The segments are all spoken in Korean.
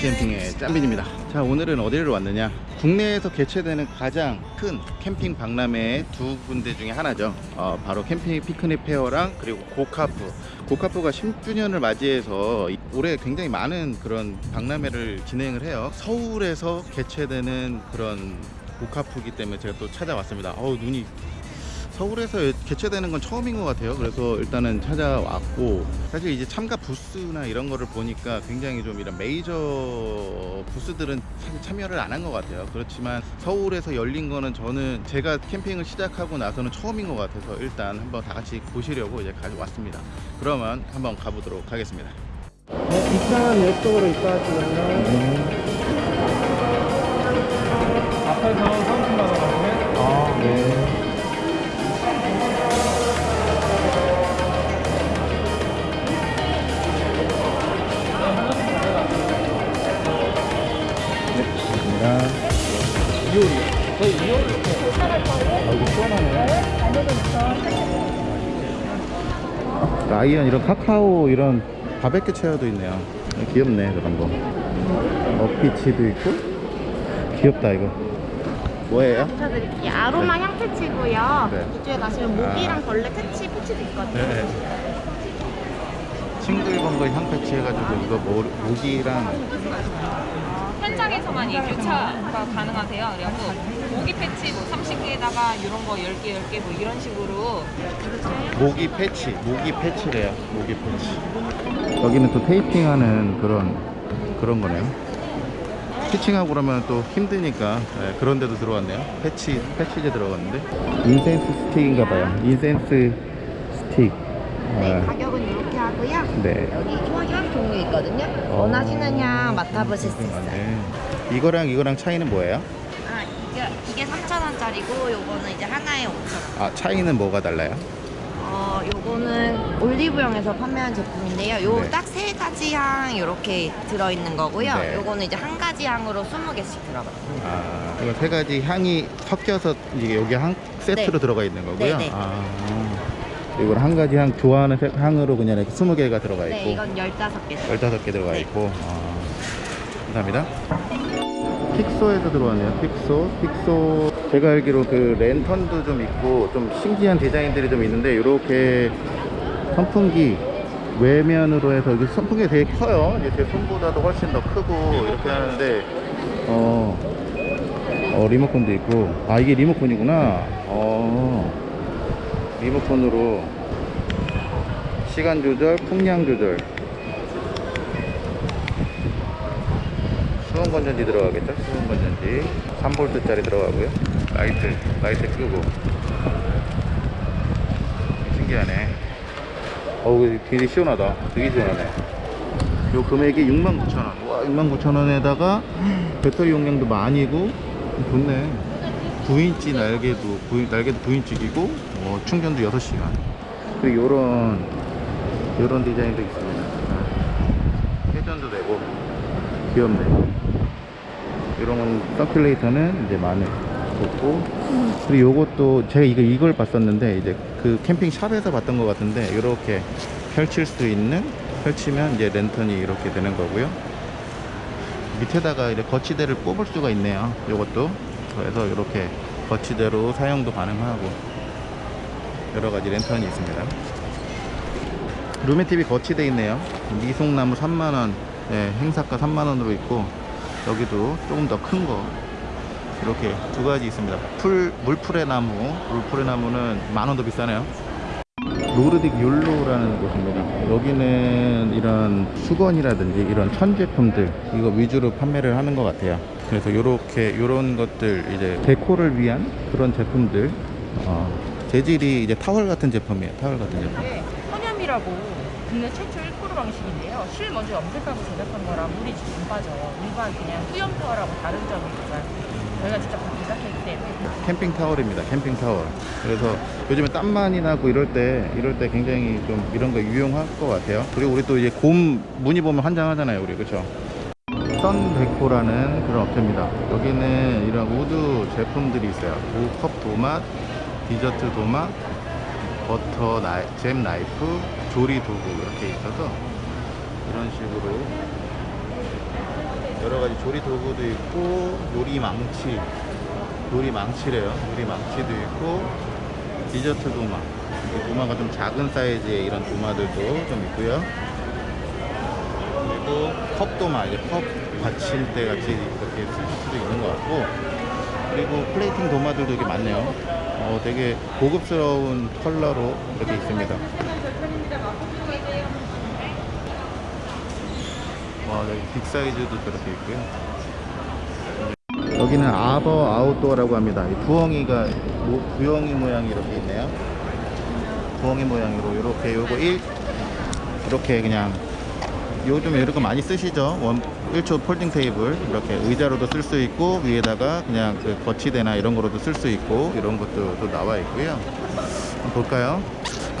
캠핑의 짬빈입니다. 자 오늘은 어디를 왔느냐? 국내에서 개최되는 가장 큰 캠핑 박람회 두 군데 중에 하나죠. 어, 바로 캠핑 피크닉 페어랑 그리고 고카프. 고카프가 10주년을 맞이해서 이- 올해 굉장히 많은 그런 박람회를 진행을 해요. 서울에서 개최되는 그런 고카프기 때문에 제가 또 찾아왔습니다. 어우 눈이 서울에서 개최되는 건 처음인 것 같아요. 그래서 일단은 찾아왔고 사실 이제 참가 부스나 이런 거를 보니까 굉장히 좀 이런 메이저 부스들은 사실 참여를 안 한 것 같아요. 그렇지만 서울에서 열린 거는 저는 제가 캠핑을 시작하고 나서는 처음인 것 같아서 일단 한번 다 같이 보시려고 이제 가져왔습니다. 그러면 한번 가보도록 하겠습니다. 네, 입장은 이쪽으로 입장하시면요. 앞에서 30만 원 하시면 아, 네. 감사합니다. 2월이요. 저희 2월 아, 이거 시원하네. 라이언 이런 카카오 이런 바베큐 체어도 있네요. 귀엽네 저런 거. 어피치도 있고 귀엽다 이거. 뭐예요? 붙여드릴게요. 아로마 향패치고요. 네. 이쪽에 가시면 모기랑 아. 벌레 패치 패치도 있거든요. 네. 싱글벙글 향패치 해가지고 이거 모, 모기랑 현장에서만 이 교차가 가능하세요. 그래갖고 모기 패치 뭐 30개에다가 이런 거 10개, 10개 뭐 이런 식으로 모기 패치, 모기 패치래요. 모기 패치. 여기는 또 테이핑하는 그런 그런 거네요. 피칭하고 그러면 또 힘드니까 네, 그런 데도 들어왔네요. 패치, 패치제 들어갔는데 incense stick인가 봐요. incense stick. 네, 아, 가격은 이렇게 하고요. 네. 여기 향 종류 있거든요. 어. 원하시는 향 맡아보실 수 아, 있어요. 네. 이거랑 이거랑 차이는 뭐예요? 아, 이게, 이게 3,000원짜리고 요거는 이제 하나에 5,000원. 아, 차이는 뭐가 달라요? 어, 요거는 올리브영에서 판매한 제품인데요. 요 네. 딱세 가지 향 이렇게 들어있는 거고요. 네. 요거는 이제 한 가지 향으로 20개씩 들어가요. 아, 이거 세 가지 향이 섞여서 이게 여기 한 세트로 네. 들어가 있는 거고요. 네, 네. 아, 이건 한 가지 향 좋아하는 색- 향으로 그냥 이렇게 20개가 들어가 있고 네, 이건 15개. 15개 들어가 네. 있고 아, 감사합니다. 픽소에서 들어왔네요. 픽소, 픽소. 제가 알기로 그 랜턴도 좀 있고 좀 신기한 디자인들이 좀 있는데 이렇게 선풍기 외면으로 해서 이게 선풍기가 되게 커요. 이제 제 손보다도 훨씬 더 크고 이렇게 하는데 어, 어 리모컨도 있고 아 이게 리모컨이구나. 어 리모컨으로 시간 조절, 풍량 조절. 수은 건전지 들어가겠죠? 수은 건전지 3V짜리 들어가고요. 라이트, 라이트 끄고. 신기하네. 어우, 되게 시원하다. 되게 시원하네. 요 금액이 69,000원. 와, 69,000원에다가 배터리 용량도 많이고 좋네. 9인치 날개도 9, 날개도 9인치이고 어, 충전도 6시간. 그리고 요런 요런 디자인도 있습니다. 아, 회전도 되고 귀엽네. 이런 건 서큘레이터는 이제 마늘 좋고 그리고 요것도 제가 이거 이걸 봤었는데 이제 그 캠핑 샵에서 봤던 것 같은데 이렇게 펼칠 수 있는 펼치면 이제 랜턴이 이렇게 되는 거고요. 밑에다가 이렇게 거치대를 뽑을 수가 있네요. 요것도 그래서 이렇게 거치대로 사용도 가능하고 여러 가지 랜턴이 있습니다. 루메TV 거치대 있네요. 미송나무 3만원, 네, 행사가 3만원으로 있고, 여기도 조금 더 큰 거. 이렇게 두 가지 있습니다. 풀, 물풀의 나무, 물풀의 나무는 만원 더 비싸네요. 노르딕 율로라는 곳입니다. 여기는 이런 수건이라든지 이런 천 제품들 이거 위주로 판매를 하는 것 같아요. 그래서 이렇게 이런 것들 이제 데코를 위한 그런 제품들 어, 재질이 이제 타월 같은 제품이에요. 타월 같은 제품. 이게 헌염이라고 국내 최초 1% 방식인데요. 실 먼저 염색하고 제작한 거라 물이 안 빠져요. 일반 그냥 수염 타월하고 다른 점이 있어요. 저희가 직접 다 제작했기 때문에 캠핑 타월입니다. 캠핑 타월. 그래서 요즘에 땀 많이 나고 이럴 때 이럴 때 굉장히 좀 이런 거 유용할 것 같아요. 그리고 우리 또 이제 곰 무늬 보면 환장하잖아요, 우리 그렇죠? 썬데코라는 그런 업체입니다. 여기는 이런 wood 제품들이 있어요. 도, 컵 도마, 디저트 도마, 버터 나이프, 잼 나이프, 조리 도구 이렇게 있어서 이런 식으로 여러 가지 조리 도구도 있고 요리 망치, 요리 망치래요. 요리 망치도 있고 디저트 도마. 이 도마가 좀 작은 사이즈의 이런 도마들도 좀 있고요. 그리고 컵 도마, 이게 컵 받침대 같이 이렇게 쓸 수도 있는 것 같고 그리고 플레이팅 도마들도 이게 많네요. 어, 되게 고급스러운 컬러로 이렇게 있습니다. 와, 여기 big 사이즈도 저렇게 있고요. 여기는 Owl Outdoor라고 합니다. 이 부엉이가 모- 부엉이 모양이 이렇게 있네요. 부엉이 모양으로 이렇게 요거 1 이렇게 그냥 요즘 거 많이 쓰시죠? 원 1초 folding 테이블 이렇게 의자로도 쓸 수 있고 위에다가 그냥 그 거치대나 이런 거로도 쓸 수 있고 이런 것도 또 나와 있고요. 볼까요?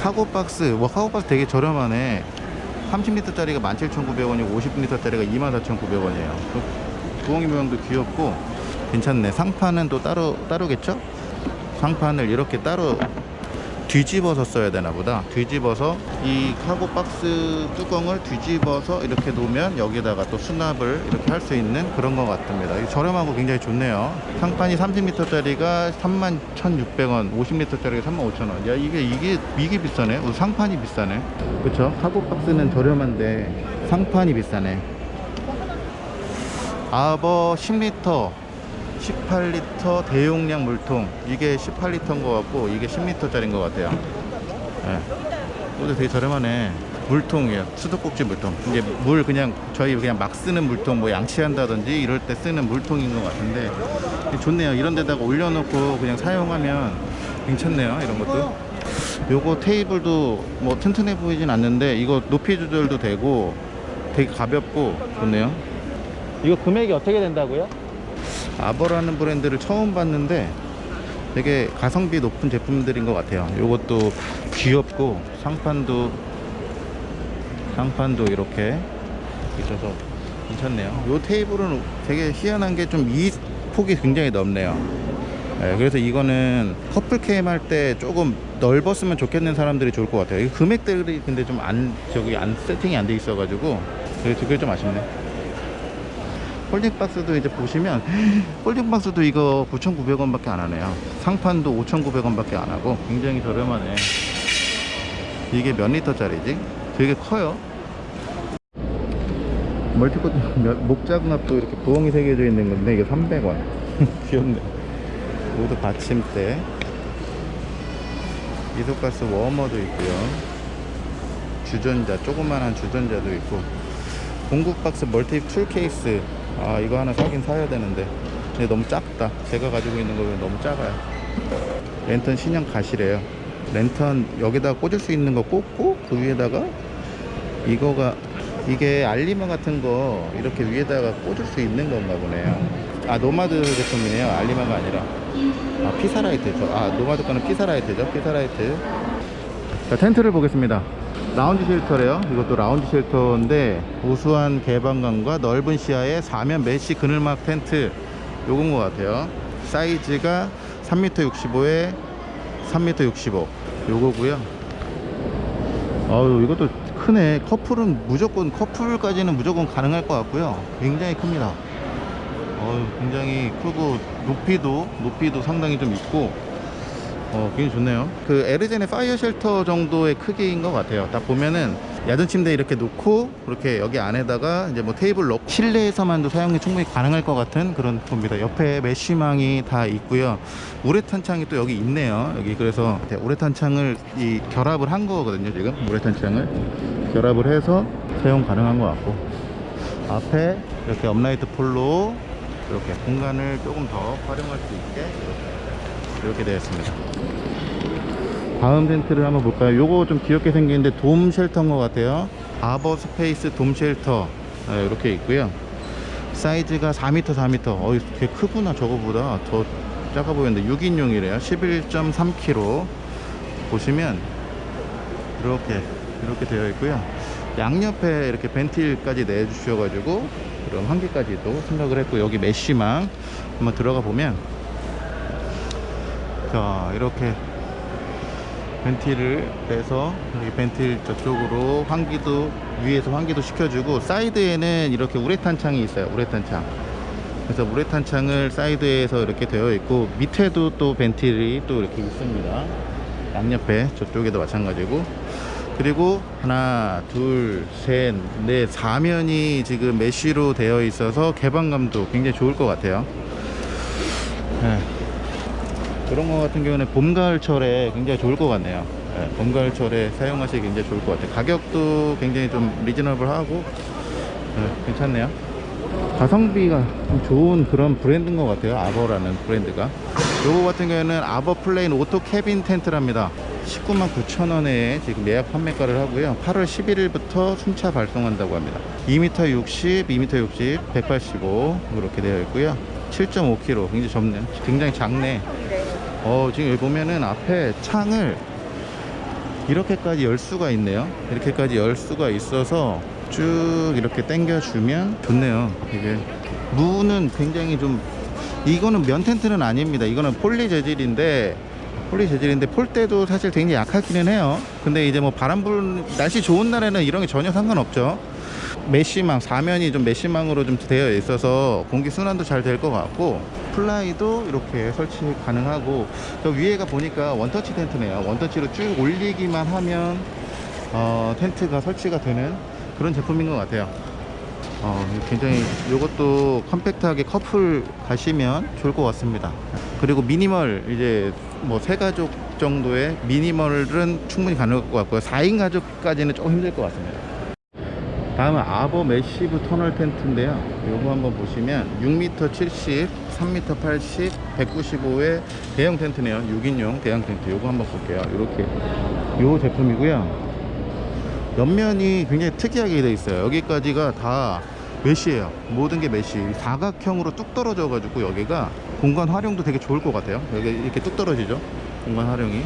카고 박스, 와 카고 박스 되게 저렴하네. 30리터짜리가 17,900원이고 50리터짜리가 24,900원이에요. 부엉이 모양도 귀엽고 괜찮네. 상판은 또 따로 따로겠죠? 상판을 이렇게 따로 뒤집어서 써야 되나 보다. 뒤집어서 이 카고 박스 뚜껑을 뒤집어서 이렇게 놓으면 여기다가 또 수납을 이렇게 할 수 있는 그런 것 같습니다. 저렴하고 굉장히 좋네요. 상판이 30리터짜리가 31,600원, 50리터짜리가 35,000원. 야 이게 이게 이게 비싸네. 어, 상판이 비싸네. 그렇죠? 카고 박스는 저렴한데 상판이 비싸네. 아버 10리터 18리터 대용량 물통. 이게 18리터인 것 같고 이게 10리터짜리인 것 같아요. 예. 이것도 되게 저렴하네. 물통이에요. 수도꼭지 물통. 이게 물 그냥 저희 그냥 막 쓰는 물통 뭐 양치한다든지 이럴 때 쓰는 물통인 것 같은데 좋네요. 이런 데다가 올려놓고 그냥 사용하면 괜찮네요 이런 것도. 요거 테이블도 뭐 튼튼해 보이진 않는데 이거 높이 조절도 되고 되게 가볍고 좋네요. 이거 금액이 어떻게 된다고요? 아버라는 브랜드를 처음 봤는데 되게 가성비 높은 제품들인 것 같아요. 이것도 귀엽고 상판도 상판도 이렇게 있어서 괜찮네요. 이 테이블은 되게 희한한 게 좀 이 폭이 굉장히 넓네요. 네, 그래서 이거는 커플 캠 할 때 조금 넓었으면 좋겠는 사람들이 좋을 것 같아요. 이 금액들이 근데 좀 안 저기 안 세팅이 안 돼 있어 가지고 그래서 그게 좀 아쉽네. folding 박스도 이제 보시면 folding 박스도 이거 9,900원 밖에 안 하네요. 상판도 5,900원 밖에 안 하고 굉장히 저렴하네. 이게 몇 리터짜리지? 되게 커요. multi coat 목장갑도 이렇게 부엉이 새겨져 있는 건데 이게 300원. 귀엽네. 모두 받침대. iso가스 warmer도 있고요. 주전자, 조그만한 주전자도 있고 공구 박스 multi tool 케이스 아 이거 하나 사긴 사야 되는데. 근데 너무 작다. 제가 가지고 있는 거는 너무 작아요. 랜턴 신형 가시래요. 랜턴 여기다 꽂을 수 있는 거 꽂고 그 위에다가 이거가 이게 알리머 같은 거 이렇게 위에다가 꽂을 수 있는 건가 보네요. 아 노마드 제품이네요. 알리머가 아니라. 아 피사라이트죠. 아 노마드 거는 피사라이트죠. 피사라이트. 자 텐트를 보겠습니다 라운지 shelter래요. 이것도 라운지 shelter인데 우수한 개방감과 넓은 시야의 사면 mesh 그늘막 텐트 요건 것 같아요. 사이즈가 3m 65에 3m 65 요거고요. 아유 이것도 크네. 커플은 무조건 커플까지는 무조건 가능할 것 같고요. 굉장히 큽니다. 어유 굉장히 크고 높이도 높이도 상당히 좀 있고 어, 굉장히 좋네요. 그 에르젠의 파이어 shelter 정도의 크기인 것 같아요. 딱 보면은 야전 침대 이렇게 놓고 그렇게 여기 안에다가 이제 뭐 테이블 넣고 실내에서만도 사용이 충분히 가능할 것 같은 그런 겁니다. 옆에 mesh망이 다 있고요. 우레탄 창이 또 여기 있네요. 여기 그래서 우레탄 창을 이 결합을 한 거거든요. 지금 우레탄 창을 결합을 해서 사용 가능한 것 같고 앞에 이렇게 upright pole로 이렇게 공간을 조금 더 활용할 수 있게 이렇게 있습니다. 다음 텐트를 한번 볼까요? 요거 좀 귀엽게 생겼는데 돔 shelter인 것 같아요. 아버 space 돔 shelter. 네, 이렇게 있고요. 사이즈가 4m 4m 어이 되게 크구나 저거보다. 더 작아 보이는데 6인용이래요. 11.3kg 보시면 이렇게 이렇게 되어 있고요. 양옆에 이렇게 ventil까지 내주셔가지고 그런 환기까지도 생각을 했고 여기 mesh망 한번 들어가 보면 자 이렇게 ventil을 빼서 여기 ventil 저쪽으로 환기도 위에서 환기도 시켜주고 사이드에는 이렇게 우레탄 창이 있어요 우레탄 창. 그래서 우레탄 창을 사이드에서 이렇게 되어 있고 밑에도 또 ventil이 또 이렇게 있습니다. 양옆에 저쪽에도 마찬가지고. 그리고 하나 둘셋넷 사면이 지금 mesh로 되어 있어서 개방감도 굉장히 좋을 것 같아요. 네. 이런 거 같은 경우는 봄 가을철에 굉장히 좋을 것 같네요. 네, 봄 가을철에 사용하시기 굉장히 좋을 것 같아요. 가격도 굉장히 좀 reasonable하고 네, 괜찮네요. 가성비가 좀 좋은 그런 브랜드인 것 같아요. 아버라는 브랜드가. 요거 같은 경우에는 아버 plain auto cabin 텐트랍니다. 19만 9천원에 지금 예약 판매가를 하고요. 8월 11일부터 순차 발송한다고 합니다. 2m 60, 2m 60, 185 이렇게 되어 있고요. 7.5kg 굉장히 좁네 굉장히 작네 어 지금 여기 보면은 앞에 창을 이렇게까지 열 수가 있네요. 이렇게까지 열 수가 있어서 쭉 이렇게 당겨 주면 좋네요. 이게 무는 굉장히 좀 이거는 면 텐트는 아닙니다. 이거는 폴리 재질인데 poly 재질인데 pole대도 사실 굉장히 약하기는 해요. 근데 이제 뭐 바람 불 날씨 좋은 날에는 이런 게 전혀 상관없죠 mesh망 사면이 좀 mesh망으로 좀 되어 있어서 공기 순환도 잘 될 것 같고 플라이도 이렇게 설치 가능하고 저 위에가 보니까 one touch 텐트네요. one touch로 쭉 올리기만 하면 어, 텐트가 설치가 되는 그런 제품인 것 같아요. 어, 굉장히 이것도 컴팩트하게 커플 가시면 좋을 것 같습니다. 그리고 미니멀 이제 뭐 세 가족 정도의 minimal은 충분히 가능할 것 같고요. 4인 가족까지는 조금 힘들 것 같습니다 다음은 아버 massive 터널 텐트인데요. 요거 한번 보시면 6m 70 3m 80 195의 대형 텐트네요. 6인용 대형 텐트. 요거 한번 볼게요. 이렇게. 요 제품이고요. 옆면이 굉장히 특이하게 되어 있어요. 여기까지가 다 mesh예요. 모든 게 mesh. 사각형으로 뚝 떨어져 가지고 여기가 공간 활용도 되게 좋을 것 같아요. 여기 이렇게 뚝 떨어지죠? 공간 활용이.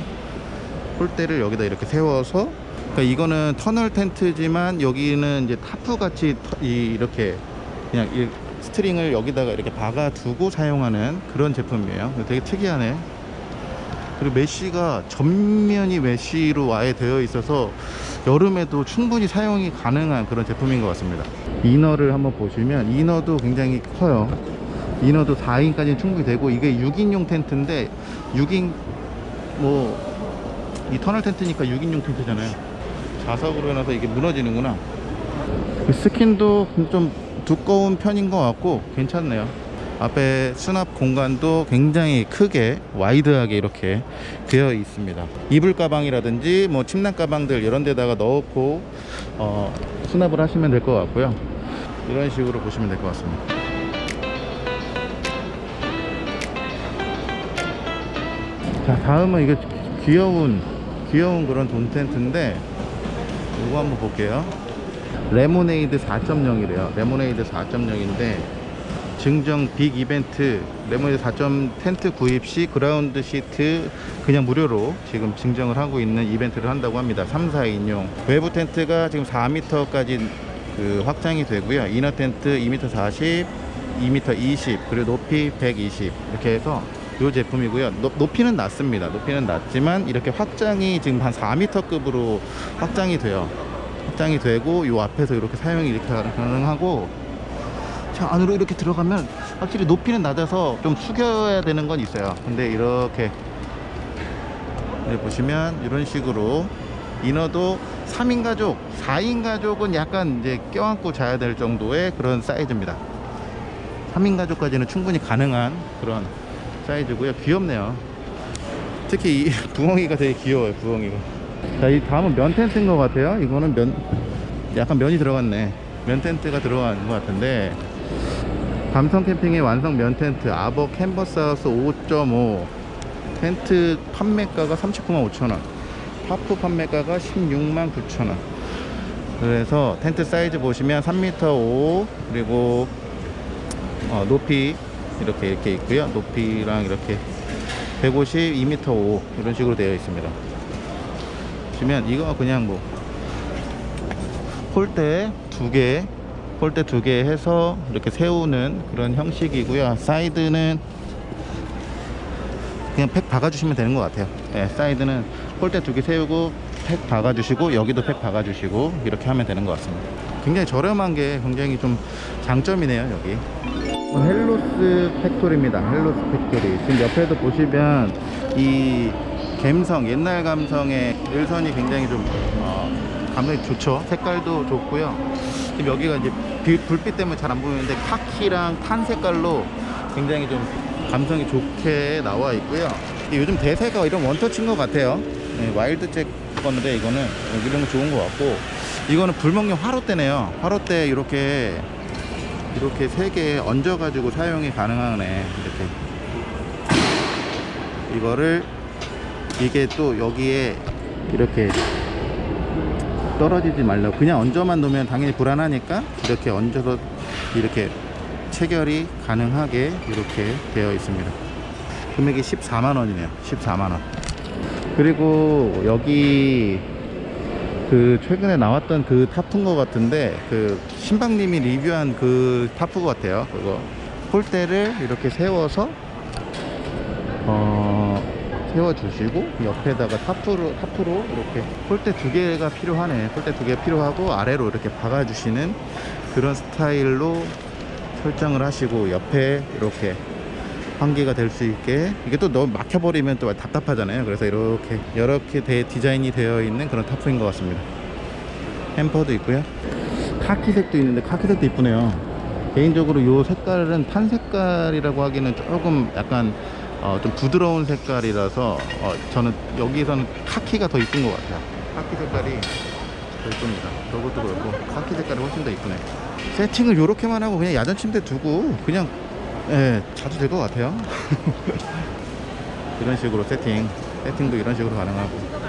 pole대를 여기다 이렇게 세워서 그러니까 이거는 터널 텐트지만 여기는 이제 타프 같이 이렇게 그냥 이 string을 여기다가 이렇게 박아 두고 사용하는 그런 제품이에요. 되게 특이하네. 그리고 mesh가 전면이 mesh로 아예 되어 있어서 여름에도 충분히 사용이 가능한 그런 제품인 것 같습니다. inner를 한번 보시면 inner도 굉장히 커요. inner도 4인까지 충분히 되고 이게 6인용 텐트인데 6인 뭐 이 터널 텐트니까 6인용 텐트잖아요 자석으로 해놔서 이게 무너지는구나. 그 스킨도 좀 두꺼운 편인 것 같고 괜찮네요. 앞에 수납 공간도 굉장히 크게 wide하게 이렇게 되어 있습니다. 이불 가방이라든지 뭐 침낭 가방들 이런 데다가 넣고 어, 수납을 하시면 될 것 같고요. 이런 식으로 보시면 될 것 같습니다. 자 다음은 이거 귀여운 귀여운 그런 돔 텐트인데 이거 한번 볼게요. 레모네이드 4.0이래요. 레모네이드 4.0인데 증정 big 이벤트 레모네이드 4점 텐트 구입 시 그라운드 시트 그냥 무료로 지금 증정을 하고 있는 이벤트를 한다고 합니다. 3, 4인용. 외부 텐트가 지금 4m까지 그 확장이 되고요. inner 텐트 2m 40 2m 20 그리고 높이 120 이렇게 해서 이 제품이고요. 높, 높이는 낮습니다. 높이는 낮지만 이렇게 확장이 지금 한 4m급으로 확장이 돼요. 확장이 되고 이 앞에서 이렇게 사용이 이렇게 가능하고 자 안으로 이렇게 들어가면 확실히 높이는 낮아서 좀 숙여야 되는 건 있어요. 근데 이렇게 여기 보시면 이런 식으로 이너도 3인 가족 4인 가족은 약간 이제 껴안고 자야 될 정도의 그런 사이즈입니다. 3인 가족까지는 충분히 가능한 그런 사이즈고요. 귀엽네요. 특히 이 부엉이가 되게 귀여워요 부엉이가. 자이 다음은 면 텐트인 것 같아요. 이거는 면 약간 면이 들어갔네. 면 텐트가 들어간 것 같은데. 감성 캠핑의 완성 면 텐트. 아버 캔버스 하우스 5.5 텐트 판매가가 39만 5천원. 파프 판매가가 16만 9천원. 그래서 텐트 사이즈 보시면 3m 5 그리고 어, 높이 이렇게 이렇게 있고요. 높이랑 이렇게 150 2m 5 이런 식으로 되어 있습니다. 보시면 이거 그냥 뭐 폴대 두개 폴대 두 개 해서 이렇게 세우는 그런 형식이고요. 사이드는 그냥 팩 박아주시면 되는 것 같아요. 예, 사이드는 폴대 두 개 세우고 팩 박아주시고 여기도 팩 박아주시고 이렇게 하면 되는 것 같습니다. 굉장히 저렴한 게 굉장히 좀 장점이네요 여기 헬로스 팩토리입니다. 헬로스 팩토리. 지금 옆에도 보시면 이 감성 옛날 감성의 일선이 굉장히 좀 어, 감성이 좋죠? 색깔도 좋고요. 지금 여기가 이제 빛- 불빛 때문에 잘 안 보이는데 카키랑 tan 색깔로 굉장히 좀 감성이 좋게 나와 있고요. 이 요즘 대세가 이런 원터치인 것 같아요. 네, 와일드 잭 건데 이거는 이런 거 좋은 것 같고 이거는 불멍용 화로대네요. 화로대 이렇게 이렇게 세 개 얹어 가지고 사용이 가능하네. 이렇게. 이거를 이게 또 여기에 이렇게 떨어지지 말라고. 그냥 얹어만 놓으면 당연히 불안하니까 이렇게 얹어서 이렇게 체결이 가능하게 이렇게 되어 있습니다. 금액이 14만원이네요. 14만원. 그리고 여기 그 최근에 나왔던 그 tarp인 것 같은데 그 신방님이 리뷰한 그 타프 같아요. 그거 폴대를 이렇게 세워서 어 세워주시고 옆에다가 타프로 타프로 이렇게 폴대 두 개가 필요하네. 폴대 두 개 필요하고 아래로 이렇게 박아주시는 그런 스타일로 설정을 하시고 옆에 이렇게 환기가 될 수 있게. 이게 또 너무 막혀버리면 또 답답하잖아요. 그래서 이렇게 이렇게 대, 디자인이 되어 있는 그런 타프인 것 같습니다. 햄퍼도 있고요. 카키색도 있는데 카키색도 이쁘네요. 개인적으로 이 색깔은 탄 색깔이라고 하기는 조금 약간 어, 좀 부드러운 색깔이라서 어, 저는 여기서는 카키가 더 이쁜 것 같아요. 카키 색깔이 더 이쁩니다. 저것도 그렇고 카키 색깔이 훨씬 더 이쁘네. 세팅을 이렇게만 하고 그냥 야전 침대 두고 그냥 예, 자도 될것 같아요. 이런 식으로 세팅, 세팅도 이런 식으로 가능하고.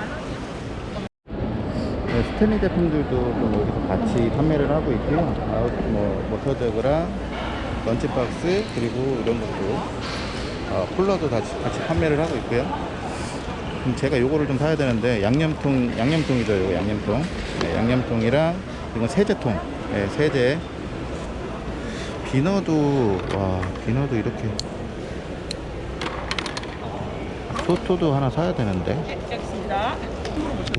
네, 스탠리 제품들도 좀 여기서 같이 판매를 하고 있고요. 아웃, 뭐, water jug랑 lunch box, 그리고 이런 것도, 어, 쿨러도 같이, 같이 판매를 하고 있고요. 제가 요거를 좀 사야 되는데, 양념통, 양념통이죠, 요거 양념통. 네, 양념통이랑, 이건 세제통. 네, 세제. 비너도 와 비너도 이렇게 토토도 하나 사야 되는데 네, 여기 있습니다.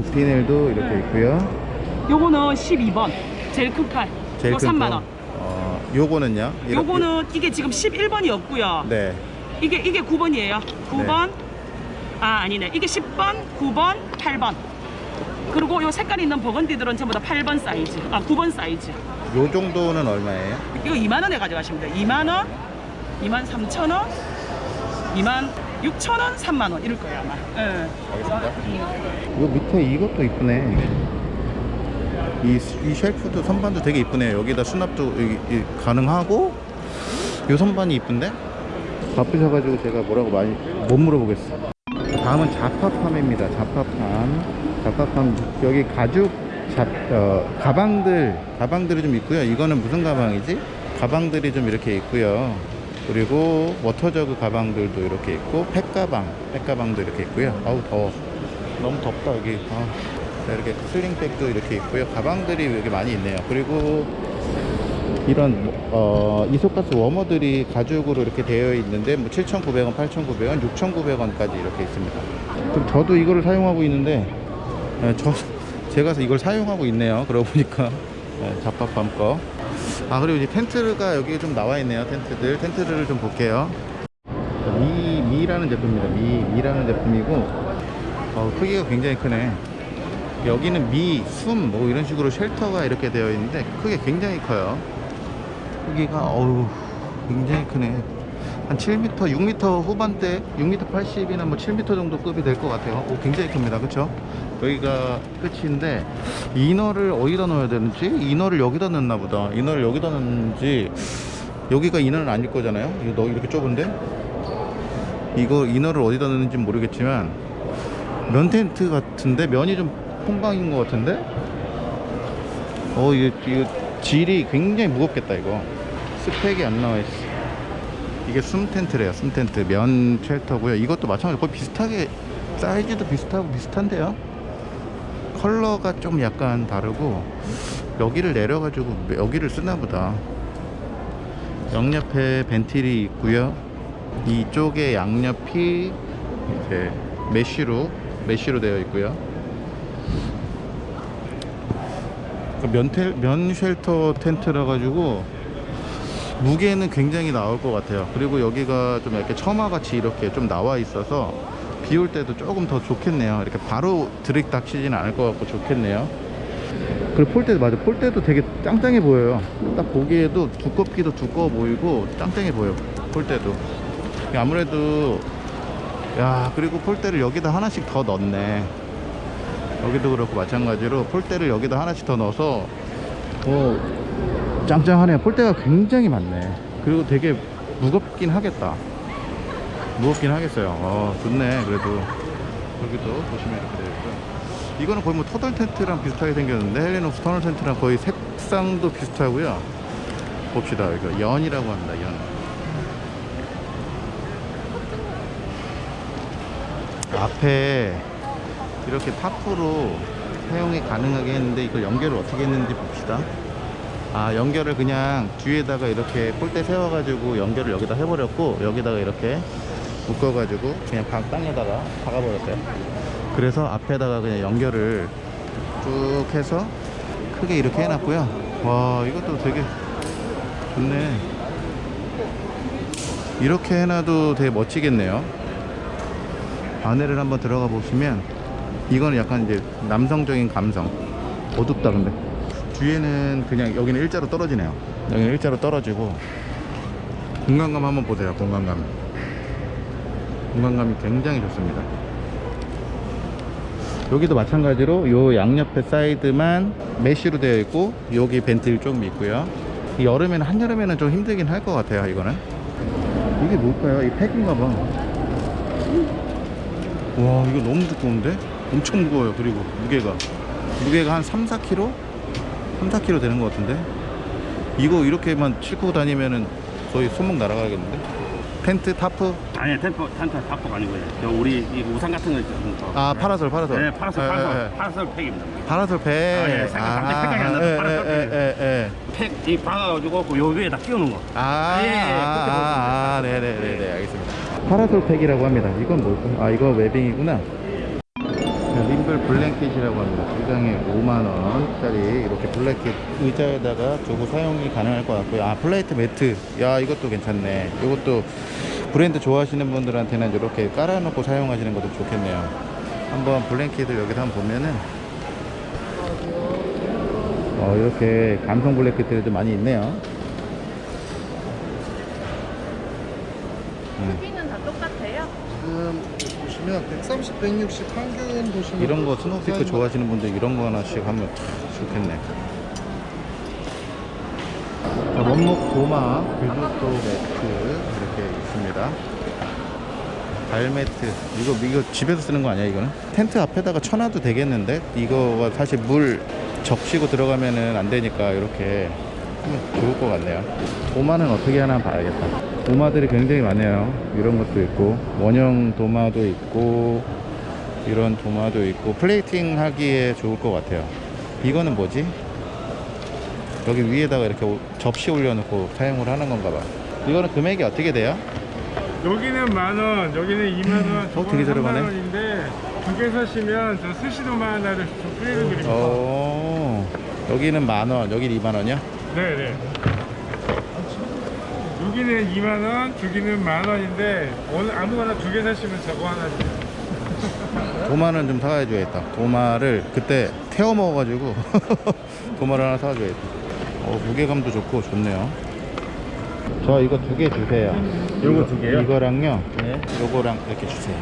오피넬도 이렇게 있고요 요거는 12번. 제일 큰 칼. 제일 큰 3만 거. 원. 어 요거는요 요거는 이게 지금 11번이었고요. 네 이게 이게 9번이에요. 9번. 아 아니네. 이게 10번, 9번, 8번. 그리고 요 색깔 있는 burgundy들은 전부 다 8번 사이즈. 아 9번 사이즈. 요 정도는 얼마예요? 이거 2만 원에 가져가시면 돼요. 2만 원, 2만 3천 원, 2만 6천 원, 3만 원. 이럴 거예요 아마. 예. 알겠습니다. 요 밑에 이것도 이쁘네. 이, 이 쉘프도 선반도 되게 이쁘네요. 여기다 수납도 이- 이 가능하고 요 선반이 이쁜데? 바쁘셔가지고 제가 뭐라고 많이 못 물어보겠어. 다음은 자파팜입니다. 자파팜. 자파팜 여기 가죽 잡, 어, 가방들 가방들이 좀 있고요. 이거는 무슨 가방이지? 가방들이 좀 이렇게 있고요. 그리고 워터저그 가방들도 이렇게 있고 팩가방 팩가방도 이렇게 있고요. 아우 더워. 너무 덥다 여기. 아, 자, 이렇게 슬링백도 이렇게 있고요. 가방들이 여기 많이 있네요. 그리고 이런 어, 이소가스 워머들이 가죽으로 이렇게 되어 있는데 뭐 7,900원, 8,900원, 6,900원까지 이렇게 있습니다. 그럼 저도 이거를 사용하고 있는데 예, 저 제가 이걸 사용하고 있네요. 그러고 보니까 예, 잡밥밤 거. 아 그리고 이제 텐트가 여기 좀 나와 있네요. 텐트들 텐트를 좀 볼게요. 미 미라는 제품입니다. 미 미라는 제품이고 어, 크기가 굉장히 크네. 여기는 미, 숨, 뭐 이런 식으로 쉘터가 이렇게 되어 있는데 크게 굉장히 커요. 크기가 어우 굉장히 크네. 한 7m, 6m 후반대, 6m 80이나 뭐 7m 정도 급이 될 것 같아요. 오, 굉장히 큽니다. 그쵸? 여기가 끝인데 이너를 어디다 넣어야 되는지 이너를 여기다 넣나 보다. 이너를 여기다 넣는지 여기가 이너는 아닐 거잖아요. 이거 너 이렇게 좁은데 이거 이너를 어디다 넣는지 모르겠지만 면 텐트 같은데 면이 좀 퐁방인 것 같은데 어 이거, 이거 질이 굉장히 무겁겠다 이거 스펙이 안 나와 있어 이게 숨 텐트래요 숨 텐트. 면 쉘터고요. 이것도 마찬가지로 거의 비슷하게 사이즈도 비슷하고 비슷한데요? 컬러가 좀 약간 다르고 여기를 내려가지고 여기를 쓰나 보다. 양옆에 벤틸이 있고요. 이쪽에 양옆이 이제 mesh로 mesh로 되어 있고요. 그 면텔 면 shelter 텐트라 가지고 무게는 굉장히 나올 것 같아요. 그리고 여기가 좀 이렇게 처마 같이 이렇게 좀 나와 있어서 비 올 때도 조금 더 좋겠네요. 이렇게 바로 드릭 닥치지는 않을 것 같고 좋겠네요. 그리고 폴대 맞아 폴대도 되게 짱짱해 보여요. 딱 보기에도 두껍기도 두꺼워 보이고 짱짱해 보여 폴대도. 아무래도 야 그리고 폴대를 여기다 하나씩 더 넣네. 여기도 그렇고 마찬가지로 폴대를 여기다 하나씩 더 넣어서 어 짱짱하네요. 폴대가 굉장히 많네. 그리고 되게 무겁긴 하겠다. 무겁긴 하겠어요. 어, 좋네. 그래도 여기도 보시면 이렇게 되어 있고요. 이거는 거의 뭐 터널 텐트랑 비슷하게 생겼는데 헬리녹스 터널 텐트랑 거의 색상도 비슷하고요. 봅시다. 이거 연이라고 합니다. 연. 앞에 이렇게 타프로 사용이 가능하게 했는데 이걸 연결을 어떻게 했는지 봅시다. 아 연결을 그냥 뒤에다가 이렇게 폴대 세워가지고 연결을 여기다 해버렸고 여기다가 이렇게 묶어가지고 그냥 방 땅에다가 박아버렸어요. 그래서 앞에다가 그냥 연결을 쭉 해서 크게 이렇게 해놨고요. 와 이것도 되게 좋네. 이렇게 해놔도 되게 멋지겠네요. 안에를 한번 들어가 보시면 이거는 약간 이제 남성적인 감성. 어둡다 근데 뒤에는 그냥 여기는 일자로 떨어지네요. 여기는 일자로 떨어지고. 공간감 한번 보세요 공간감. 공간감이 굉장히 좋습니다. 여기도 마찬가지로 요 양옆에 사이드만 메쉬로 되어 있고 여기 벤틀 좀 있고요. 이 여름에는 한여름에는 좀 힘들긴 할 것 같아요 이거는. 이게 뭘까요? 이 팩인가 봐 와 이거 너무 두꺼운데? 엄청 무거워요 그리고 무게가. 무게가 한 3, 4kg? 3, 4kg 되는 것 같은데 이거 이렇게만 싣고 다니면은 거의 손목 날아가겠는데 텐트 타프 아니 텐트 텐트 답법 아니고요. 저 우리 이 우산 같은 거 있죠. 아 파라솔 파라솔 네, 파라솔 예, 파라솔 예, 예. 파라솔 팩입니다. 파라솔 팩 아, 예, 색깔 갑자기 생각이 안 나서 예, 파라솔 예, 예, 예. 팩이 박아가지고 그 요 위에다 끼우는 거. 아, 예, 예, 그렇게 아, 아, 네네네네, 알겠습니다. 파라솔 팩이라고 합니다. 이건 뭘까요? 아, 이거 webbing이구나. 자, 림블 blanket이라고 합니다. 두 장에 5만원짜리 이렇게 blanket 의자에다가 두고 사용이 가능할 것 같고요. 아, plate mat. 야, 이것도 괜찮네. 이것도 브랜드 좋아하시는 분들한테는 이렇게 깔아놓고 사용하시는 것도 좋겠네요. 한번 blanket을 여기서 한번 보면은 어, 이렇게 감성 blanket들도 많이 있네요. 음. 크기는 다 똑같아요? 지금 보시면 130, 160 평균 보시면 이런 거 스노우피크 좋아하시는 분들 이런 거 하나씩 하면 좋겠네. 자, 원목 도마 규조토 매트 이렇게 있습니다. 발 매트 이거 이거 집에서 쓰는 거 아니야 이거는? 텐트 앞에다가 쳐놔도 되겠는데 이거가 사실 물 적시고 들어가면은 안 되니까 이렇게 좋을 것 같네요. 도마는 어떻게 하나 봐야겠다. 도마들이 굉장히 많네요. 이런 것도 있고 원형 도마도 있고 이런 도마도 있고 플레이팅 하기에 좋을 것 같아요. 이거는 뭐지? 여기 위에다가 이렇게 오- 접시 올려놓고 사용을 하는 건가 봐. 이거는 금액이 어떻게 돼요? 여기는 만 원, 여기는 2만 원, 어, 되게 저렴하네. 만 원인데 두개 사시면 저 스시도마 하나를 좀 프리로 드립니다. 어, 여기는 만 원, 여기 2만 원이요? 네네. 여기는 2만 원, 저기는 만 원인데 어느 아무거나 두 개 사시면 저거 하나 드려요. 도마는 좀 사가줘야겠다. 도마를 그때 태워 먹어가지고 도마를 하나 사가줘야겠다. 어, 무게감도 좋고 좋네요. 저 이거 두 개 주세요. 요거 두 개요? 이거랑요. 네. 요거랑 이렇게 주세요.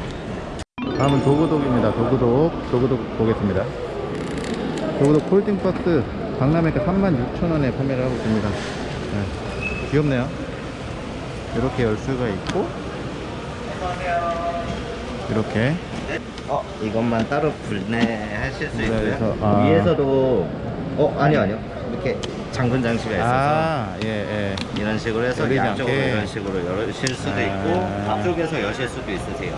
다음은 도구독입니다. 도구독. 도구독 보겠습니다. 도구독 폴딩박스 강남에가 36,000원에 판매를 하고 있습니다. 네. 귀엽네요. 이렇게 열 수가 있고 이렇게 어, 이것만 따로 분해하실 수 있고요. 그래서, 아. 위에서도 어, 아니요, 아니요. 이렇게 잠근 장치가 있어서 아, 예, 예. 이런 식으로 해서 양쪽으로 않게. 이런 식으로 여실 수도 아. 있고 앞쪽에서 여실 수도 있으세요.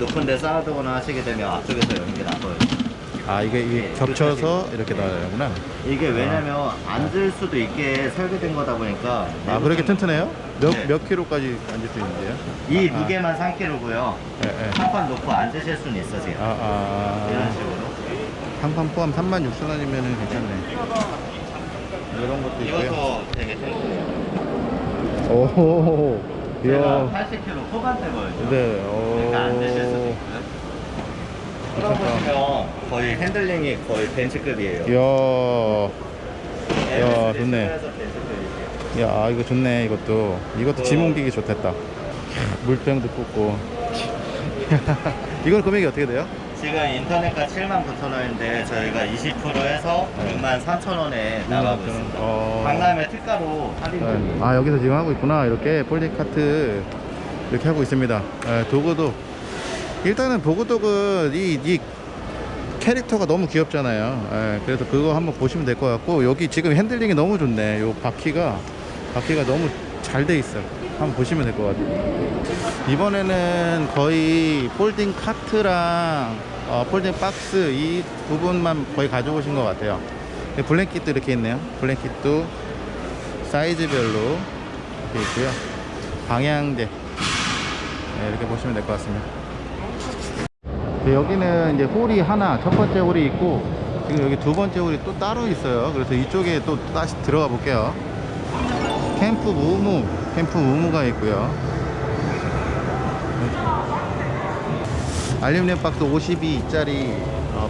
높은 데 쌓아두거나 하시게 되면 앞쪽에서 여는 게 나아요. 아 이게, 이게 겹쳐서 이렇게 나가구나 이게 왜냐면 앉을 수도 있게 설계된 거다 보니까 아 그렇게 튼튼해요? 몇, 네. 몇 킬로까지 앉을 수 있는데요? 이 아. 무게만 3kg고요. 예, 예. 한판 놓고 앉으실 수는 있으세요. 아, 이런 아, 식으로. 상판 포함 36,000원이면 괜찮네 이런 것도 있고요 이것도 되게 튼튼해요. 오 제가 이야 80kg 후반대 보여요. 네 오. 그러니까 앉으실 수도 있고요. 풀어보시면 거의 핸들링이 거의 벤츠급이에요. 이야 야, 좋네. 벤츠급에서 벤츠급이에요. 야 이거 좋네 이것도 이것도 짐 옮기기 좋겠다 물병도 꽂고 이건 금액이 어떻게 돼요? 지금 인터넷가 79,000원인데 저희가 20%에서 네. 63,000원에 나가고 있습니다. 어... 강남에 특가로 할인 네. 아 여기서 지금 하고 있구나 이렇게 folding 카트 이렇게 하고 있습니다 예, 도구도 일단은 보그독은 이, 이 캐릭터가 너무 귀엽잖아요. 예, 그래서 그거 한번 보시면 될 것 같고 여기 지금 핸들링이 너무 좋네. 요 바퀴가 바퀴가 너무 잘 돼 있어 한번 보시면 될 것 같아요. 이번에는 거의 folding 카트랑 어, folding 박스 이 부분만 거의 가져오신 것 같아요. blanket도 이렇게 있네요. blanket도 사이즈별로 이렇게 있고요. 방향제. 네, 이렇게 보시면 될 것 같습니다. 네, 여기는 이제 홀이 하나 첫 번째 홀이 있고 지금 여기 두 번째 홀이 또 따로 있어요. 그래서 이쪽에 또 다시 들어가 볼게요. 캠프 무무 캠프 무무가 있고요. 알루미늄 박스 52짜리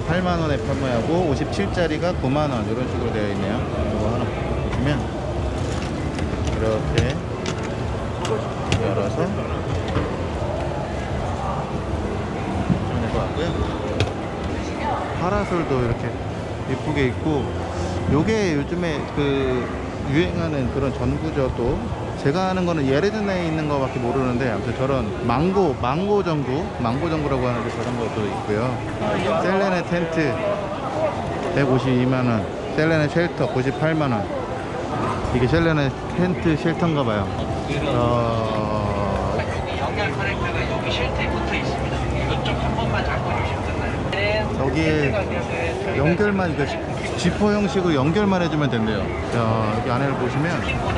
8만원에 판매하고 57짜리가 9만원 이런 식으로 되어 있네요. 이거 하나 보시면 이렇게 열어서 같고요? 파라솔도 이렇게 예쁘게 있고 요게 요즘에 그 유행하는 그런 전구저도 제가 아는 거는 예레든에 있는 거 밖에 모르는데 아무튼 저런 망고 망고 전구 망고 전구라고 하는데 저런 것도 있고요. 셀레네 텐트 152만원 셀레네 shelter 98만원. 이게 셀레네 텐트 shelter인가 봐요. 어... 연결 커넥터가 여기 shelter에 붙어 있습니다. 이쪽 한 번만 잡고 주시면 끝나요. 여기에 연결만 이거 지퍼 형식으로 연결만 해주면 된대요. 자 여기 안에를 보시면.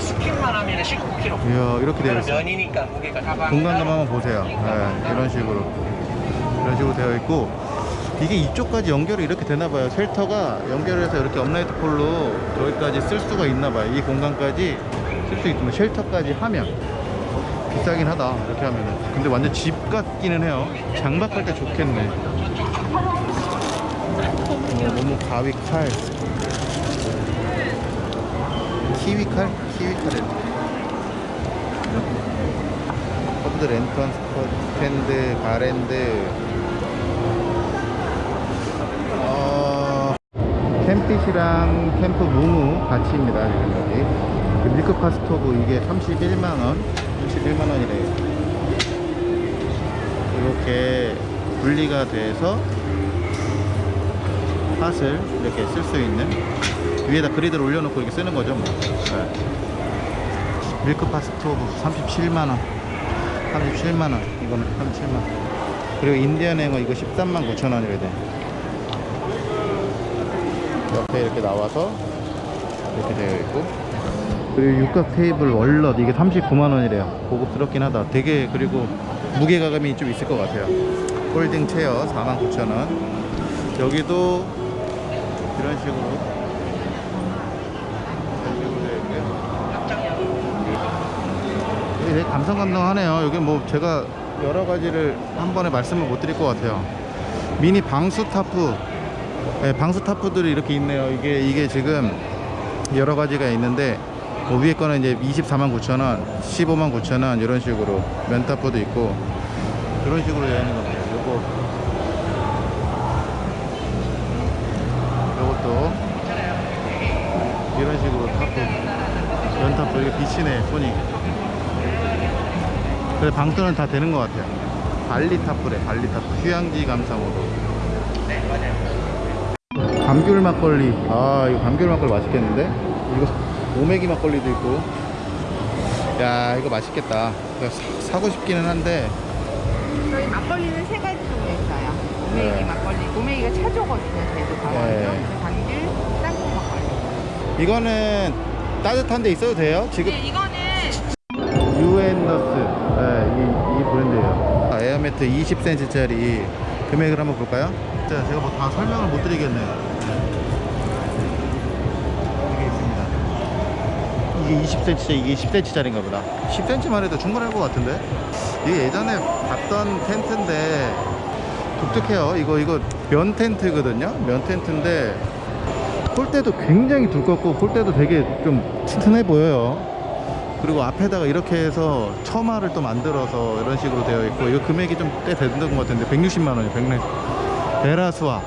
스킨만 하면 19kg. 이야 이렇게 되어 있어요. 면이니까 무게가 가방. 공간감 한번 보세요. 네, 이런 식으로. 이런 식으로 되어 있고. 이게 이쪽까지 연결이 이렇게 되나봐요. shelter가 연결해서 이렇게 upright pole로 저기까지 쓸 수가 있나봐요. 이 공간까지 쓸 수 있으면 shelter까지 하면 비싸긴 하다. 이렇게 하면은. 근데 완전 집 같기는 해요. 장박할 때 좋겠네 어, 너무 가위 칼. 키위 칼? 키위 칼에 curved 랜턴 스탠드 garland. 어, 캠핏이랑 캠프 무무 같이입니다 여기 그 milk pot 스토브 이게 31만원? 31만원이래요. 이렇게 분리가 돼서 pot을 이렇게 쓸 수 있는 위에다 grid를 올려놓고 이렇게 쓰는 거죠 뭐. 네. milk pot 스토브 37만원. 37만원. 이거는 37만원. 그리고 인디언 행어 이거 13만 9천원이래 돼 옆에 이렇게 나와서 이렇게 되어 있고. 그리고 육각 테이블 월넛 이게 39만원이래요. 고급스럽긴 하다. 되게 그리고 무게가감이 좀 있을 것 같아요. 홀딩 체어 49,000원. 여기도 이런 식으로 이런 식으로 되어 있고요 이게 되게 감성감동하네요. 여기 뭐 제가 여러 가지를 한 번에 말씀을 못 드릴 것 같아요. 미니 방수 타프. 네, 방수 tarp들이 이렇게 있네요. 이게 이게 지금 여러 가지가 있는데 뭐 위에 거는 이제 24만 9천원 15만 9천원 이런 식으로 면 tarp도 있고 그런 식으로 되어 있는 것 같아요 요거 요것도 이런 식으로 tarp 면 tarp 이게 비치네 손이 그래 방수는 다 되는 것 같아요 발리 tarp래 발리 타프 휴양지 감성으로 감귤 막걸리 아 이거 감귤 막걸리 맛있겠는데 이거 오메기 막걸리도 있고 야 이거 맛있겠다 이거 사, 사고 싶기는 한데 저희 막걸리는 세 가지 종류 있어요. 오메기 네. 막걸리. 오메기가 차조거든요. 제주 강원도. 네. 이거는 따뜻한 데 있어도 돼요? 지금? 네, 이거는 유엔너스. 네, 이, 이 브랜드예요. 아, 에어매트 20cm짜리 금액을 한번 볼까요? 자, 제가 뭐 다 설명을 못 드리겠네요. 이게 있습니다. 이게 20cm 이게 10cm짜리인가 보다. 10cm만 해도 충분할 것 같은데? 이게 예전에 봤던 텐트인데 독특해요. 이거 이거 면 텐트거든요? 면 텐트인데 폴대도 굉장히 두껍고 폴대도 되게 좀 튼튼해 보여요. 그리고 앞에다가 이렇게 해서 처마를 또 만들어서 이런 식으로 되어 있고 이거 금액이 좀 꽤 되는 것 같은데 160만 원이에요 160 베라수아.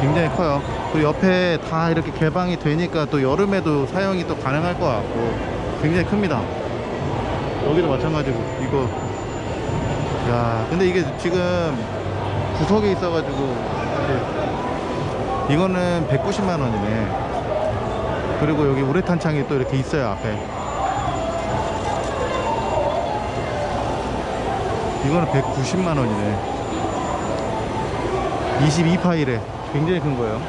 굉장히 커요. 그리고 옆에 다 이렇게 개방이 되니까 또 여름에도 사용이 또 가능할 것 같고 굉장히 큽니다. 여기도 마찬가지고 이거. 야 근데 이게 지금 구석에 있어가지고 이거는 190만 원이네. 그리고 여기 우레탄 창이 또 이렇게 있어요 앞에. 이거는 190만 원이네. 22파일에. 굉장히 큰 거예요.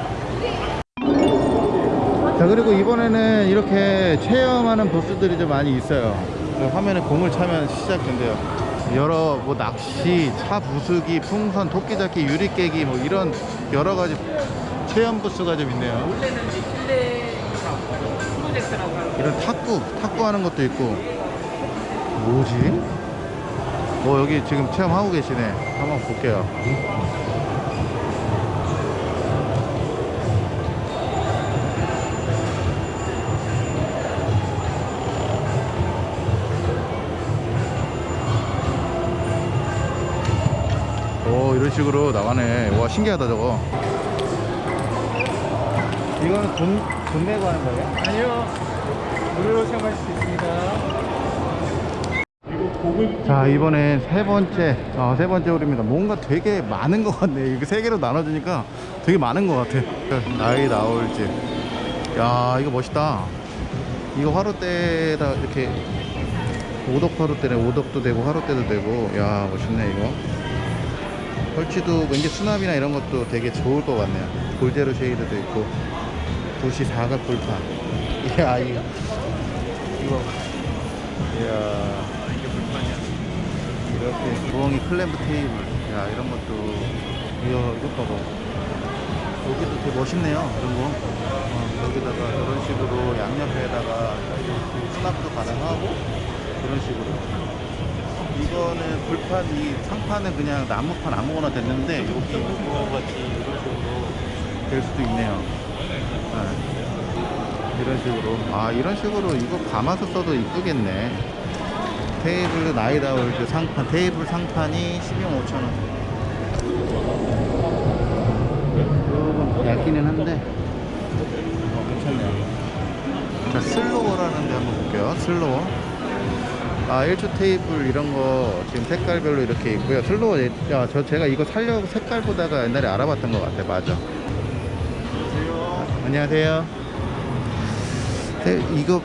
자 그리고 이번에는 이렇게 체험하는 부스들이 좀 많이 있어요. 그 화면에 공을 차면 시작된대요. 여러 뭐 낚시, 차 부수기, 풍선, 토끼 잡기, 유리 깨기 뭐 이런 여러 가지 체험 부스가 좀 있네요. 이런 탁구, 탁구 하는 것도 있고. 뭐지? 뭐 여기 지금 체험하고 계시네. 한번 볼게요. 오 이런 식으로 나가네. 와 신기하다 저거 이거는 돈, 돈 내고 하는 거예요? 아니요. 무료로 체험할 수 있습니다. 자 이번엔 세 번째 어, 세 번째 홀입니다. 뭔가 되게 많은 것 같네. 이거 세 개로 나눠주니까 되게 많은 것 같아. 나이 나올지. 야 이거 멋있다. 이거 화로대에다 이렇게 오덕 화로대네. 오덕도 되고 화로대도 되고. 야 멋있네 이거. 설치도 왠지 수납이나 이런 것도 되게 좋을 것 같네요. 골제로 shade도 있고 도시 사각 불판. 이야 이거. 이거. 이야. 이렇게 부엉이 클램프 테이블. 야 이런 것도 이거 이거 봐봐 여기도 되게 멋있네요 이런 거. 어, 여기다가 이런 식으로 양옆에다가 수납도 가능하고 이런 식으로. 이거는 불판 이 상판은 그냥 나무판 아무거나 됐는데 여기 이거 같이 이런 식으로 될 수도 있네요 네. 이런 식으로. 아 이런 식으로 이거 감아서 써도 이쁘겠네. 테이블 나이다울 그 상판 테이블 상판이 12만 5천원. 조금 얇기는 한데. 어, 괜찮네요 자 슬로워라는 데 한번 볼게요. 슬로워 아 1초 테이블 이런 거 지금 색깔별로 이렇게 있고요. 슬로워 예- 야, 저 제가 이거 살려고 색깔 보다가 옛날에 알아봤던 것 같아. 맞아 안녕하세요. 테- 이거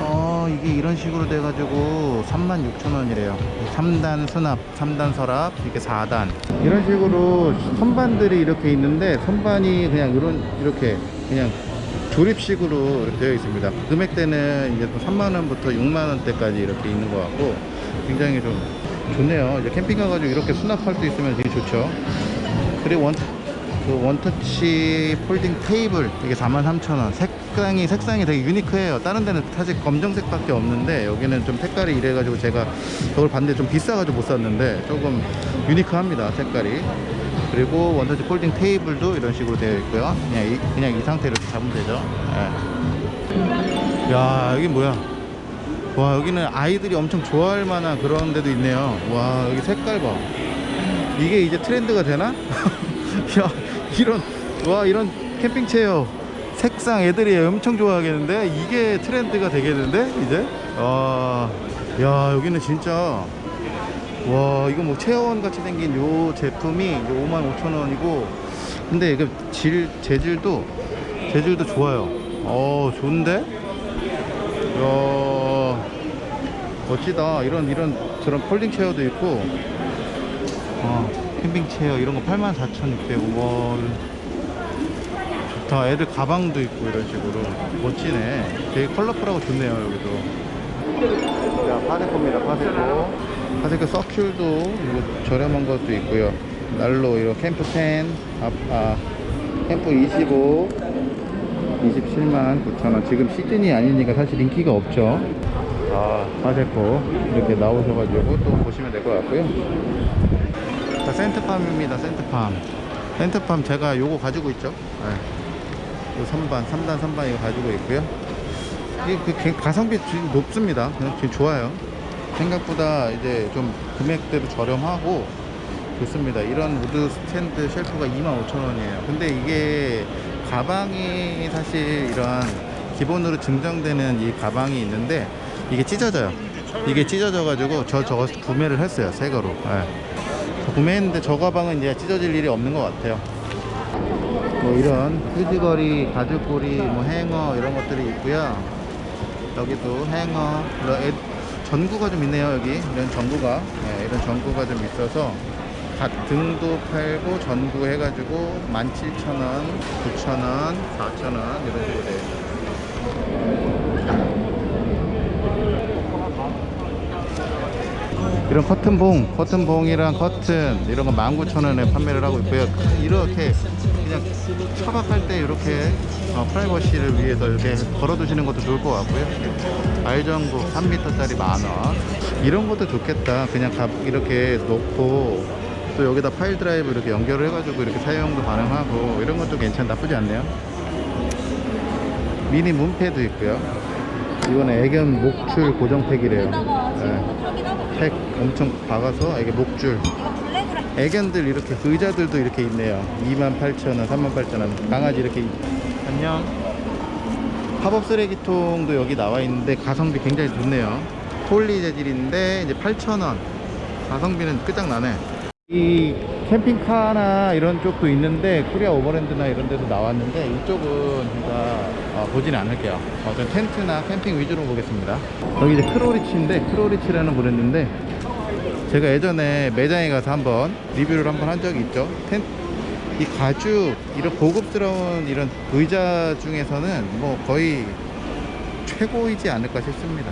어 이게 이런 식으로 돼 가지고 36,000원이래요. 3단 수납 3단 서랍 이게 4단. 이런 식으로 선반들이 이렇게 있는데 선반이 그냥 이런 이렇게 그냥 조립식으로 이렇게 되어 있습니다. 금액대는 이제 또 3만원부터 6만원대까지 이렇게 있는 것 같고 굉장히 좀 좋네요. 이제 캠핑 가가지고 이렇게 수납할 수 있으면 되게 좋죠. 그리고 원, 그 원터치 폴딩 테이블 이게 43,000원. 색상이 색상이 되게 유니크해요. 다른 데는 사실 검정색 밖에 없는데 여기는 좀 색깔이 이래가지고 제가 저걸 봤는데 좀 비싸가지고 못 샀는데 조금 유니크합니다 색깔이. 그리고 원터치 폴딩 테이블도 이런 식으로 되어 있고요. 그냥 이, 그냥 이 상태로 이렇게 잡으면 되죠. 예. 야 여기 뭐야? 와 여기는 아이들이 엄청 좋아할 만한 그런 데도 있네요. 와 여기 색깔 봐. 이게 이제 트렌드가 되나? 야 이런 와 이런 캠핑 체어 색상 애들이 엄청 좋아하겠는데? 이게 트렌드가 되겠는데 이제? 아야 여기는 진짜 와 이거 뭐 체어원 같이 생긴 요 제품이 55,000원이고 근데 이거 질 재질도 재질도 좋아요. 어 좋은데? 야 멋지다. 이런 이런 저런 폴딩 체어도 있고 어 캠핑 체어 이런 거 84,600원 좋다. 애들 가방도 있고 이런 식으로. 멋지네. 되게 컬러풀하고 좋네요 여기도. 자 파세코입니다 파세코. 파세코 서큘도 이거 저렴한 것도 있고요. 난로 이런 캠프 10 아, 아 캠프 25 27만 9천원. 지금 시즌이 아니니까 사실 인기가 없죠. 아 파세코. 이렇게 나오셔가지고 또 보시면 될 것 같고요. 자 센트팜입니다 센트팜. 센트팜 제가 요거 가지고 있죠? 네. 요 3반 3단 3반 이거 가지고 있고요. 이게 그 개- 가성비 지금 높습니다. 그냥 지금 좋아요. 생각보다 이제 좀 금액대도 저렴하고 좋습니다. 이런 wood 스탠드 shelf가 25,000원이에요. 근데 이게 가방이 사실 이런 기본으로 증정되는 이 가방이 있는데 이게 찢어져요. 이게 찢어져 가지고 저 저거 구매를 했어요 새 거로. 예. 저 구매했는데 저 가방은 이제 찢어질 일이 없는 것 같아요. 뭐 이런 휴지거리 가죽고리 뭐 행어 이런 것들이 있고요. 여기도 행어 애- 전구가 좀 있네요 여기. 이런 전구가. 네, 이런 전구가 좀 있어서 각 등도 팔고 전구 해가지고 17,000원 9,000원 4,000원 이런 식으로 돼요 이런 커튼봉 커튼봉이랑 커튼 이런 거 19,000원에 판매를 하고 있고요. 이렇게 그냥 차박할 때 이렇게 어, 프라이버시를 위해서 이렇게 걸어 두시는 것도 좋을 것 같고요. 알전구 3m짜리 만원. 이런 것도 좋겠다. 그냥 가- 이렇게 놓고 또 여기다 pile driver 이렇게 연결을 해가지고 이렇게 사용도 가능하고 이런 것도 괜찮 나쁘지 않네요. 미니 문패도 있고요 이거는 애견 목줄 고정팩이래요. 네. 팩 엄청 박아서 이게 목줄. 애견들 이렇게 의자들도 이렇게 있네요. 28,000원 38,000원. 강아지 이렇게 있- 안녕. 팝업 쓰레기통도 여기 나와 있는데 가성비 굉장히 좋네요. 폴리 재질인데 이제 8,000원. 가성비는 끝장나네. 이 캠핑카나 이런 쪽도 있는데 코리아 오버랜드나 이런 데도 나왔는데 이쪽은 제가 어, 보진 않을게요. 어, 전 텐트나 캠핑 위주로 보겠습니다. 여기 이제 크로리치인데 크로리치라는 브랜드인데 제가 예전에 매장에 가서 한번 리뷰를 한번 한 적이 있죠. 텐, 이 가죽 이런 고급스러운 이런 의자 중에서는 뭐 거의 최고이지 않을까 싶습니다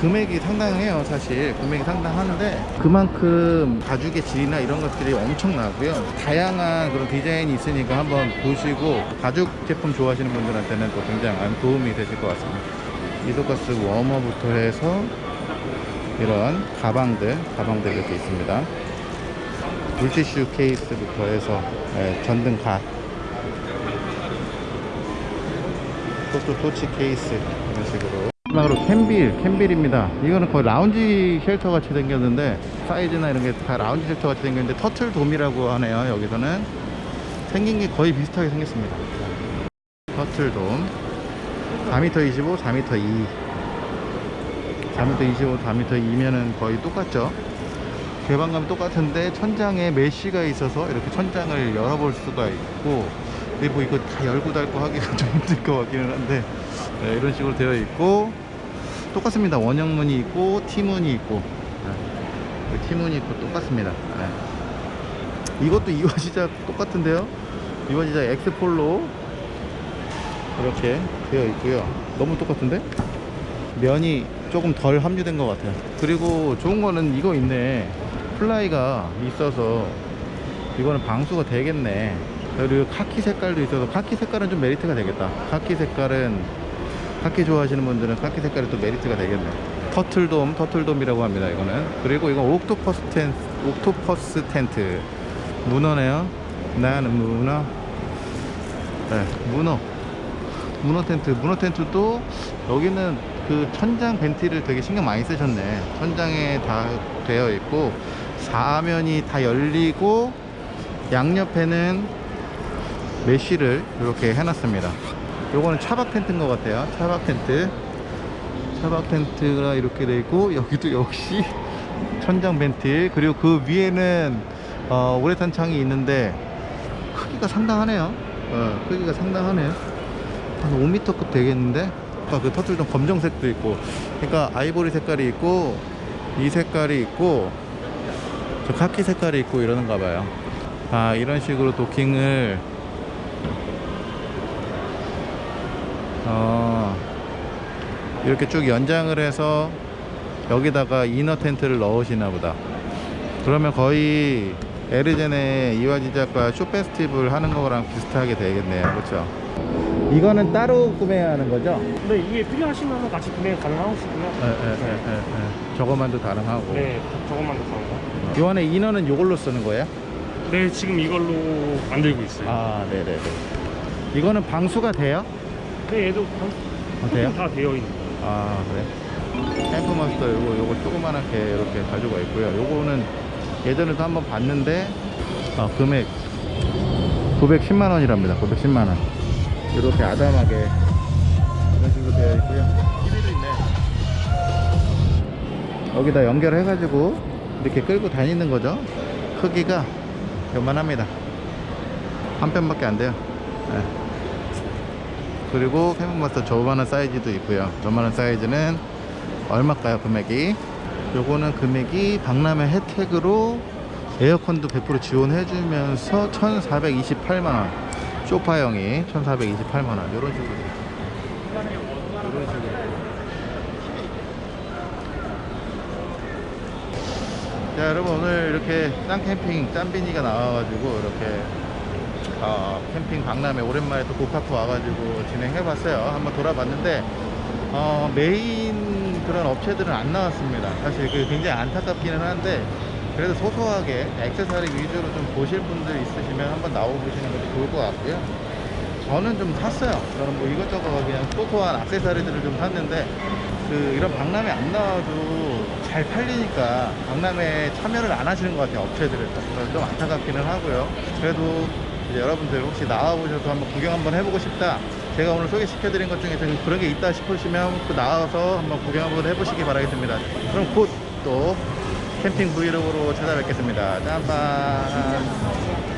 금액이 상당해요 사실. 금액이 상당한데 그만큼 가죽의 질이나 이런 것들이 엄청나고요. 다양한 그런 디자인이 있으니까 한번 보시고 가죽 제품 좋아하시는 분들한테는 또 굉장한 도움이 되실 것 같습니다. 이소가스 워머부터 해서 이런 가방들 가방들 이렇게 있습니다. 물티슈 케이스부터 해서 예, 전등 갓 또또 토치 케이스 마지막으로 캔빌 캔빌입니다. 이거는 거의 라운지 쉘터 같이 생겼는데 사이즈나 이런 게 다 라운지 쉘터 같이 생겼는데 터틀 돔이라고 하네요 여기서는. 생긴 게 거의 비슷하게 생겼습니다. 터틀 돔. 4m 25 4m 2 4m 25 4m 2면은 거의 똑같죠? 개방감이 똑같은데 천장에 메쉬가 있어서 이렇게 천장을 열어볼 수가 있고 근데 뭐 이거 다 열고 닫고 하기가 좀 힘들 것 같기는 한데 네, 이런 식으로 되어 있고 똑같습니다. 원형문이 있고 T문이 있고. 네, T문이 있고 똑같습니다. 네. 이것도 이화 시작 똑같은데요? 이화 시작 엑스폴로 이렇게 되어 있고요. 너무 똑같은데? 면이 조금 덜 함유된 것 같아요. 그리고 좋은 거는 이거 있네. 플라이가 있어서 이거는 방수가 되겠네 그리고 카키 색깔도 있어서 카키 색깔은 좀 메리트가 되겠다. 카키 색깔은 카키 좋아하시는 분들은 카키 색깔이 또 메리트가 되겠네. 터틀돔 터틀돔이라고 합니다 이거는. 그리고 이건 옥토퍼스 텐트 옥토퍼스 텐트. 문어네요. 나는 문어. 네 문어. 문어 텐트. 문어 텐트도 여기는 그 천장 벤티를 되게 신경 많이 쓰셨네. 천장에 다 되어 있고 사면이 다 열리고 양옆에는 메쉬를 이렇게 해놨습니다. 요거는 차박 텐트인 것 같아요. 차박 텐트. 차박 텐트가 이렇게 되어 있고 여기도 역시 천장 벤틸. 그리고 그 위에는 어, 우레탄 창이 있는데 크기가 상당하네요. 어, 크기가 상당하네요. 한 5m급 되겠는데? 아까 그 터틀도 검정색도 있고. 그러니까 아이보리 색깔이 있고 이 색깔이 있고 저 카키 색깔이 있고 이러는가 봐요. 아 이런 식으로 도킹을 어 이렇게 쭉 연장을 해서 여기다가 이너 텐트를 넣으시나 보다 그러면 거의 에르젠의 이화지작과 쇼 페스티벌 하는 거랑 비슷하게 되겠네요 그렇죠 이거는 따로 구매하는 거죠? 근데 이게 필요하시면 같이 구매 가능하시고요. 예, 예. 저거만도 가능하고 네, 저것만 더 사는 거. 요 안에 이너는 요걸로 쓰는 거예요? 네, 지금 이걸로 만들고 있어요. 아 네네네 이거는 방수가 돼요? 네, 얘도 어, 돼요? 다 되어 있는. 아 그래? 캠프마스터 요거 요거 조그만하게 이렇게 가지고 있고요 요거는 예전에도 한번 봤는데 아, 금액 910만 원이랍니다 910만 원 이렇게 아담하게 이런 식으로 되어 있고요 TV도 있네 여기다 연결해 가지고 이렇게 끌고 다니는 거죠 크기가 요만합니다 한 편밖에 안 돼요 네. 그리고 캠프마스터 저만한 사이즈도 있고요. 저만한 사이즈는 얼마일까요 금액이? 요거는 금액이 박람회 혜택으로 에어컨도 100% 지원해 주면서 1428만원. 소파형이 1428만원. 요런 식으로. 요런 식으로. 자 여러분 오늘 이렇게 짱 캠핑 짬비니가 나와가지고 이렇게 어, 캠핑 박람회 오랜만에 또 고카프 와가지고 진행해봤어요. 한번 돌아봤는데 어, 메인 그런 업체들은 안 나왔습니다. 사실 그 굉장히 안타깝기는 한데 그래도 소소하게 액세서리 위주로 좀 보실 분들 있으시면 한번 나와보시는 것도 좋을 것 같고요. 저는 좀 샀어요. 저는 뭐 이것저것 그냥 소소한 액세서리들을 좀 샀는데 그 이런 박람회 안 나와도 잘 팔리니까 박람회에 참여를 안 하시는 것 같아요. 업체들은 좀 안타깝기는 하고요. 그래도 여러분들 혹시 나와보셔서 한번 구경 한번 해보고 싶다. 제가 오늘 소개시켜 드린 것 중에서 그런 게 있다 싶으시면 또 나와서 한번 구경 한번 해보시기 바라겠습니다. 그럼 곧 또 캠핑 브이로그로 찾아뵙겠습니다. 짬밥.